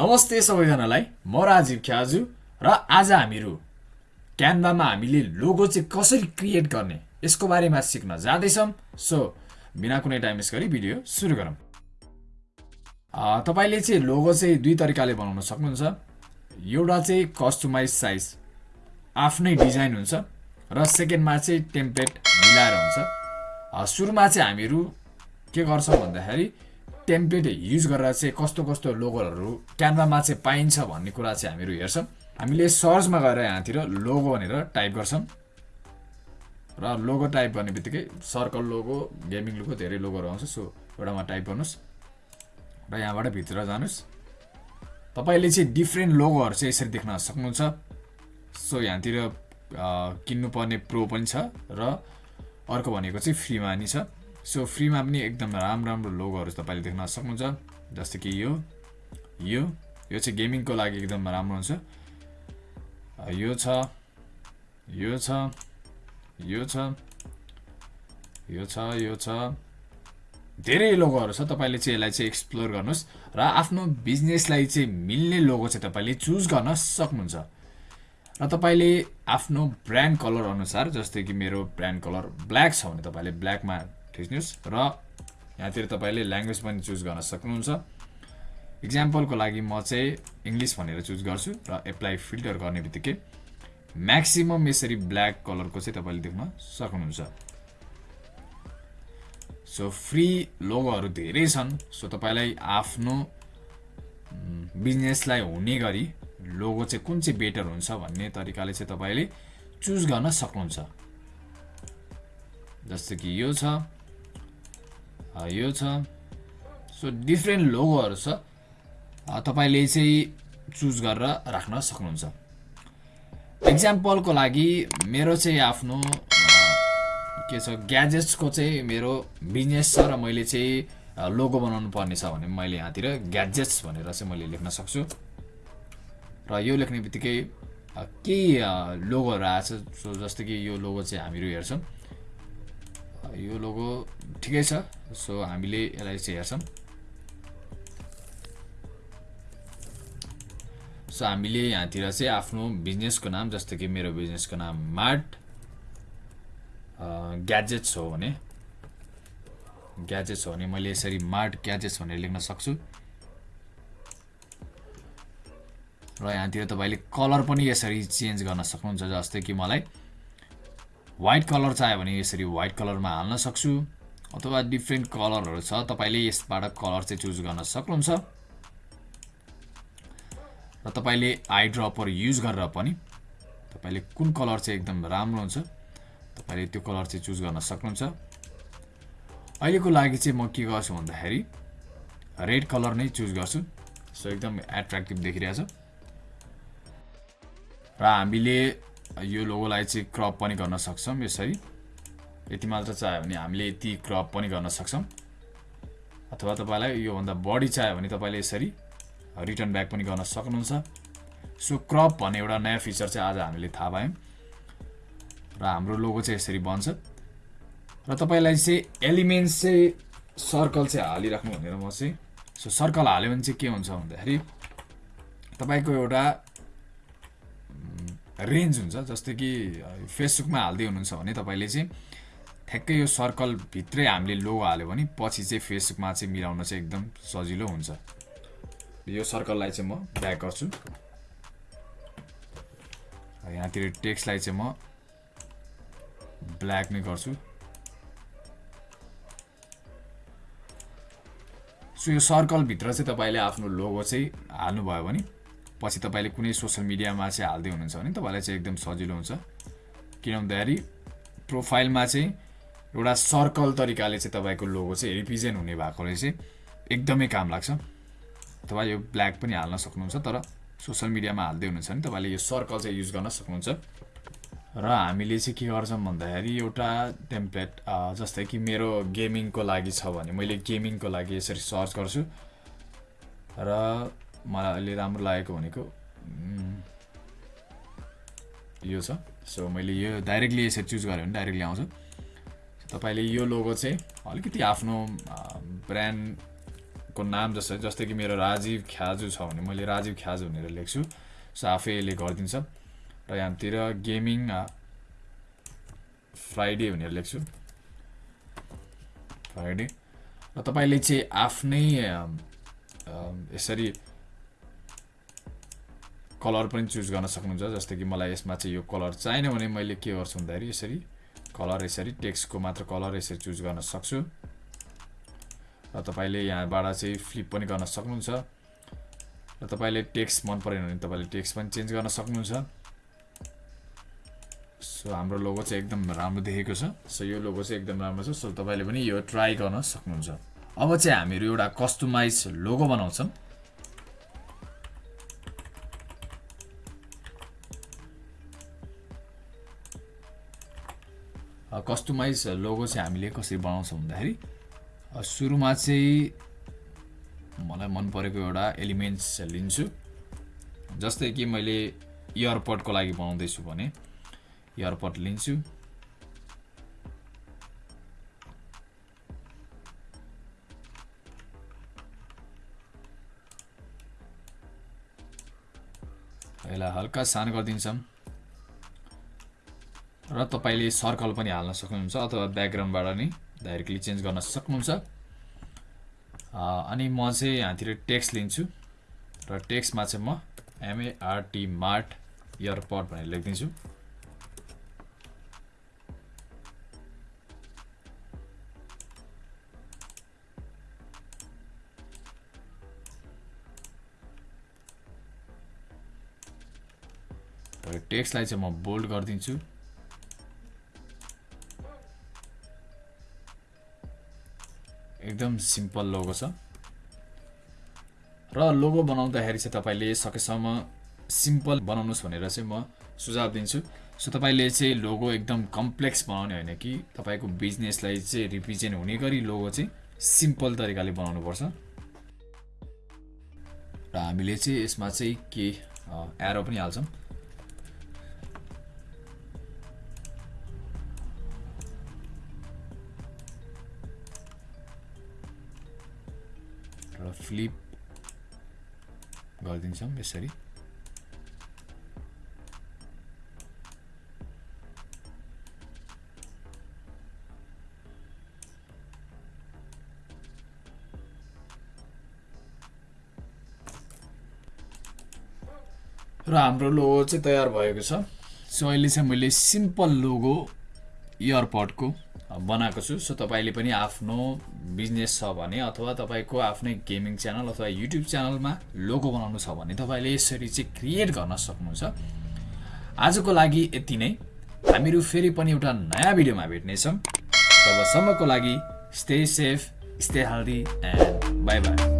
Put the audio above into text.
नमस्ते सबैजनालाई म राजीव ख्याजु र आज हामीहरू क्यानभामा हामीले लोगो चाहिँ कसरी क्रिएट गर्ने यसको बारेमा सिक्न जाँदैछौँ। सो बिना कुनै टाइम वेस्ट गरी भिडियो सुरु गरौँ। तपाईँले चाहिँ लोगो चाहिँ दुई तरिकाले बनाउन सक्नुहुन्छ। एउटा चाहिँ कस्टमाइज साइज आफ्नै डिजाइन हुन्छ र सेकेन्डमा चाहिँ टेम्प्लेट मिलाएर हुन्छ। सुरुमा चाहिँ हामीहरू के गर्छौँ भन्दाखेरि टेम्प्लेट युज गरेर चाहिँ कस्तो कस्तो लोगोहरू क्यानभामा चाहिँ पाइन्छ भन्ने कुरा चाहिँ हामीहरू हेर्छौँ। हामीले सर्चमा गएर यहाँतिर लोगो भनेर टाइप गर्छौँ। र लोगो टाइप गर्ने बित्तिकै सर्कल लोगो गेमिङ लोगो धेरै लोगोहरू आउँछ सो एउटामा टाइप गर्नुहोस्। र यहाँबाट भित्र जानुहोस्। तपाईँले चाहिँ डिफ्रेन्ट लोगोहरू चाहिँ यसरी देख्न सक्नुहुन्छ। सो यहाँतिर किन्नुपर्ने प्रो पनि छ र अर्को भनेको चाहिँ फ्रीमा नि छ। सो फ्रीमा पनि एकदम राम्रो राम्रो लोगोहरू तपाईँले देख्न सक्नुहुन्छ। जस्तै कि यो यो यो चाहिँ गेमिङको लागि एकदम राम्रो हुन्छ। यो छ यो छ यो छ यो छ यो छ। धेरै लोगोहरू छ तपाईँले चाहिँ यसलाई चाहिँ एक्सप्लोर गर्नुहोस् र आफ्नो बिजनेसलाई चाहिँ मिल्ने लोगो चाहिँ तपाईँले चुज गर्न सक्नुहुन्छ। र तपाईँले आफ्नो ब्रान्ड कलर अनुसार जस्तै कि मेरो ब्रान्ड कलर ब्ल्याक छ भने तपाईँले ब्ल्याकमा थिच्नुहोस् र यहाँतिर तपाईँले ल्याङ्ग्वेज पनि चुज गर्न सक्नुहुन्छ। इक्जाम्पलको लागि म चाहिँ इङ्ग्लिस भनेर चुज गर्छु र एप्लाई फिल्टर गर्ने बित्तिकै म्याक्सिमम् यसरी ब्ल्याक कलरको चाहिँ तपाईँले देख्न सक्नुहुन्छ। सो फ्री लोगोहरू धेरै छन्। सो तपाईँलाई आफ्नो बिजनेसलाई हुने गरी लोगो चाहिँ कुन चाहिँ बेटर हुन्छ भन्ने तरिकाले चाहिँ तपाईँले चुज गर्न सक्नुहुन्छ। जस्तो कि यो छ। यो छ। सो डिफ्रेन्ट लोगोहरू छ। तपाईँले चाहिँ चुज गरेर राख्न सक्नुहुन्छ। इक्जाम्पलको लागि मेरो चाहिँ आफ्नो के छ ग्याजेट्सको चाहिँ मेरो बिजनेस छ र मैले चाहिँ लोगो बनाउनु पर्ने छ भने मैले यहाँतिर ग्याजेट्स भनेर चाहिँ मैले लेख्न सक्छु। र यो लेख्ने बित्तिकै केही लोगोहरू आएछ सो जस्तो कि यो लोगो चाहिँ हामीहरू हेर्छौँ। यो लोगो ठिकै छ सो हामीले यसलाई चाहिँ हेर्छौँ। सो हामीले यहाँतिर चाहिँ आफ्नो बिजनेसको नाम जस्तो कि मेरो बिजनेसको नाम मार्ट ग्याजेट्स हो भने। ग्याजेट्स हो भने मैले यसरी मार्ट ग्याजेट्स भनेर लेख्न सक्छु। र यहाँतिर तपाईँले कलर पनि यसरी चेन्ज गर्न सक्नुहुन्छ जस्तै कि मलाई। वाइट कलर चाहियो भने यसरी वाइट कलरमा हाल्न सक्छु। अथवा डिफ्रेन्ट कलरहरू छ तपाईँले यसबाट कलर चाहिँ चुज गर्न सक्नुहुन्छ। र तपाईँले आई ड्रपहरू युज गरेर पनि तपाईँले कुन कलर चाहिँ एकदम राम्रो हुन्छ तपाईँले त्यो कलर चाहिँ चुज गर्न सक्नुहुन्छ। अहिलेको लागि चाहिँ म के गर्छु भन्दाखेरि रेड कलर नै चुज गर्छु। सो एकदम एट्र्याक्टिभ देखिरहेछ। र हामीले यो लोगोलाई चाहिँ क्रप पनि गर्न सक्छौँ यसरी। यति मात्र चाहियो भने हामीले यति क्रप पनि गर्न सक्छौँ। अथवा तपाईँलाई योभन्दा बढी चाहियो भने तपाईँले यसरी रिटर्न ब्याक पनि गर्न सक्नुहुन्छ। सो क्रप भन्ने एउटा नयाँ फिचर चाहिँ आज हामीले थाहा पायौँ र हाम्रो लोगो चाहिँ यसरी बन्छ। र तपाईँलाई चाहिँ एलिमेन्ट्स चाहिँ सर्कल चाहिँ हालिराख्नु भनेर म चाहिँ सो सर्कल हाल्यो भने चाहिँ के हुन्छ भन्दाखेरि तपाईँको एउटा रेन्ज हुन्छ जस्तै कि फेसबुकमा हाल्दै हुनुहुन्छ भने तपाईँले चाहिँ ठ्याक्कै यो सर्कलभित्रै हामीले लोगो हाल्यो भने पछि चाहिँ फेसबुकमा चाहिँ मिलाउन चाहिँ एकदम सजिलो हुन्छ। यो सर्कललाई चाहिँ म ब्याक गर्छु। यहाँतिर टेक्स्टलाई चाहिँ म ब्ल्याक नै गर्छु। सो यो सर्कलभित्र चाहिँ तपाईँले आफ्नो लोगो चाहिँ हाल्नुभयो भने पछि तपाईँले कुनै सोसियल मिडियामा चाहिँ हाल्दै हुनुहुन्छ भने तपाईँलाई चाहिँ एकदम सजिलो हुन्छ। किन भन्दाखेरि प्रोफाइलमा चाहिँ एउटा सर्कल तरिकाले चाहिँ तपाईँको लोगो चाहिँ रिप्रेजेन्ट हुने भएकोले चाहिँ एकदमै काम लाग्छ। अथवा यो ब्ल्याक पनि हाल्न सक्नुहुन्छ तर सोसियल मिडियामा हाल्दै हुनुहुन्छ भने तपाईँले यो सर्कल चाहिँ युज गर्न सक्नुहुन्छ। र हामीले चाहिँ के गर्छौँ भन्दाखेरि एउटा टेम्प्लेट जस्तै कि मेरो गेमिङको लागि छ भने मैले गेमिङको लागि यसरी सर्च गर्छु। र मलाई अहिले राम्रो लागेको भनेको। यो छ। सो मैले यो डाइरेक्टली यसरी चुज गरेँ भने डाइरेक्टली आउँछ। तपाईँले यो लोगो चाहिँ अलिकति आफ्नो ब्रान्ड को नाम जस्तै जस्तै कि मेरो राजीव ख्याजु छ भने मैले राजीव ख्याजु भनेर लेख्छु। सो आफैले गरिदिन्छ। र यहाँतिर गेमिङ फ्राइडे भनेर लेख्छु। फ्राइडे। र तपाईँले चाहिँ आफ्नै यसरी कलर पनि चुज गर्न सक्नुहुन्छ जस्तै कि मलाई यसमा चाहिँ यो कलर चाहिएन भने मैले के गर्छु भन्दाखेरि यसरी कलर यसरी टेक्स्टको मात्र कलर यसरी चुज गर्न सक्छु। र तपाईँले यहाँबाट चाहिँ फ्लिप पनि गर्न सक्नुहुन्छ। र तपाईँले टेक्स्ट मन परेन भने तपाईँले टेक्स्ट पनि चेन्ज गर्न सक्नुहुन्छ। सो हाम्रो लोगो चाहिँ एकदम राम्रो देखेको छ। सो यो लोगो चाहिँ एकदम राम्रो छ। सो तपाईँले पनि यो ट्राई गर्न सक्नुहुन्छ। अब चाहिँ हामीहरू एउटा कस्टमाइज लोगो बनाउँछौँ। कस्टमाइज लोगो चाहिँ हामीले कसरी बनाउँछौँ भन्दाखेरि सुरुमा चाहिँ मलाई मन परेको एउटा एलिमेन्ट्स लिन्छु। जस्तै कि मैले इयरपडको लागि बनाउँदैछु भने इयरपड लिन्छु। यसलाई हल्का सानो गरिदिन्छौँ। र तपाईँले सर्कल पनि हाल्न सक्नुहुन्छ अथवा ब्याकग्राउन्डबाट नै डाइरेक्टली चेन्ज गर्न सक्नुहुन्छ। अनि म चाहिँ यहाँतिर टेक्स्ट लिन्छु र टेक्स्टमा चाहिँ म एमएआरटी मार्ट इयरपड भनेर लेखिदिन्छु। टेक्स्टलाई चाहिँ म बोल्ड गरिदिन्छु। एकदम सिम्पल लोगो छ। र लोगो बनाउँदाखेरि चाहिँ तपाईँले सकेसम्म सिम्पल बनाउनुहोस् भनेर चाहिँ म सुझाव दिन्छु। सो तपाईँले चाहिँ लोगो एकदम कम्प्लेक्स बनाउने होइन कि तपाईँको बिजनेसलाई चाहिँ रिप्रेजेन्ट हुने गरी लोगो चाहिँ सिम्पल तरिकाले बनाउनुपर्छ। र हामीले चाहिँ यसमा चाहिँ के एरो पनि हाल्छौँ। फ्लिप गरिदिन्छौँ यसरी र हाम्रो लोगो चाहिँ तयार भएको छ सो अहिले चाहिँ मैले सिम्पल लोगो इयरपडको बनाएको छु सो तपाईँले पनि आफ्नो बिजनेस छ भने अथवा तपाईँको आफ्नै गेमिङ च्यानल अथवा युट्युब च्यानलमा लोगो बनाउनु छ भने तपाईँले यसरी चाहिँ क्रिएट गर्न सक्नुहुन्छ। आजको लागि यति नै। हामीहरू फेरि पनि एउटा नयाँ भिडियोमा भेट्नेछौँ। तबसम्मको लागि stay safe stay healthy and bye bye